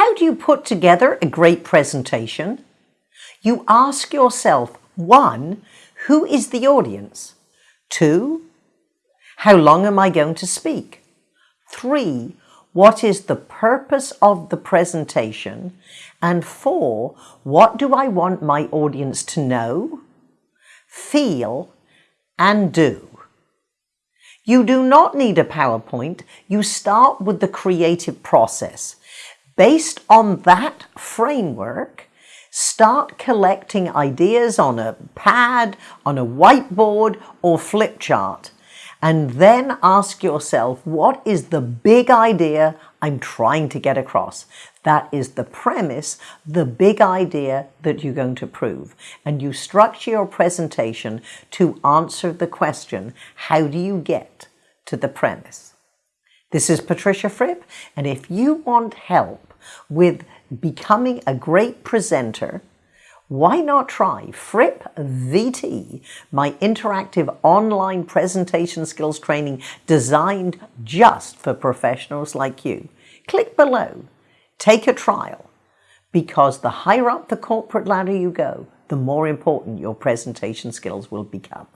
How do you put together a great presentation? You ask yourself, one, who is the audience? Two, how long am I going to speak? Three, what is the purpose of the presentation? And four, what do I want my audience to know, feel, and do? You do not need a PowerPoint. You start with the creative process. Based on that framework, start collecting ideas on a pad, on a whiteboard or flip chart and then ask yourself, what is the big idea I'm trying to get across? That is the premise, the big idea that you're going to prove. And you structure your presentation to answer the question, how do you get to the premise? This is Patricia Fripp, and if you want help with becoming a great presenter, why not try Fripp VT, my interactive online presentation skills training designed just for professionals like you? Click below, take a trial, because the higher up the corporate ladder you go, the more important your presentation skills will become.